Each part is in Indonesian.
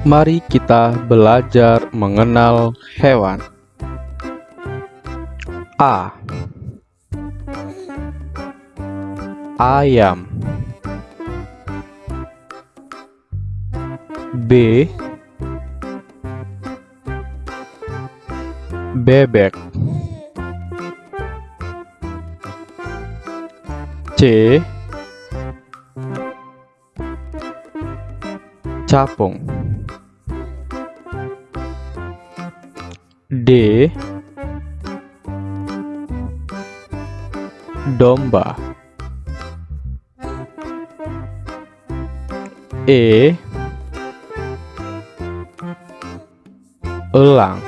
Mari kita belajar mengenal hewan. A. Ayam B. Bebek C. Capung D. Domba E. Elang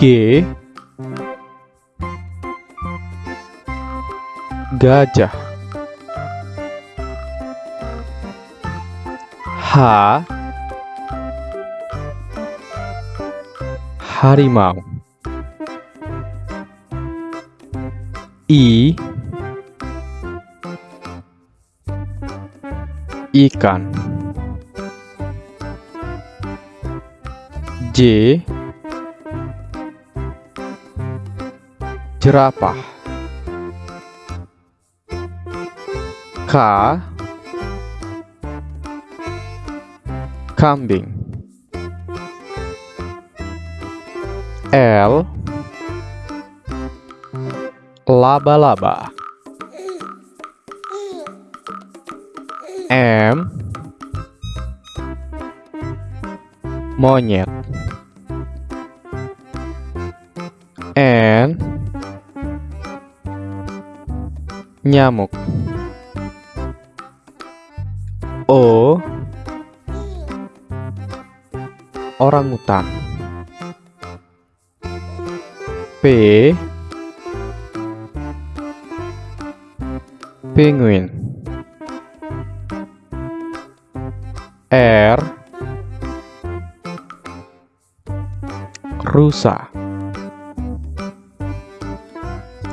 G. Gajah H. Harimau I. Ikan J. Jerapah K. Kambing L. Laba-laba M. Monyet N. Nyamuk O. Orangutan P. Penguin R. Rusa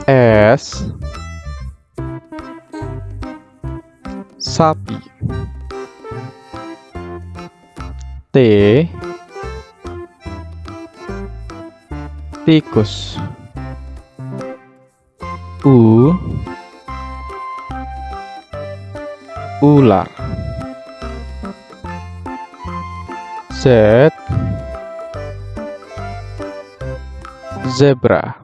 S. Sapi T. Tikus U. Ular Z. Zebra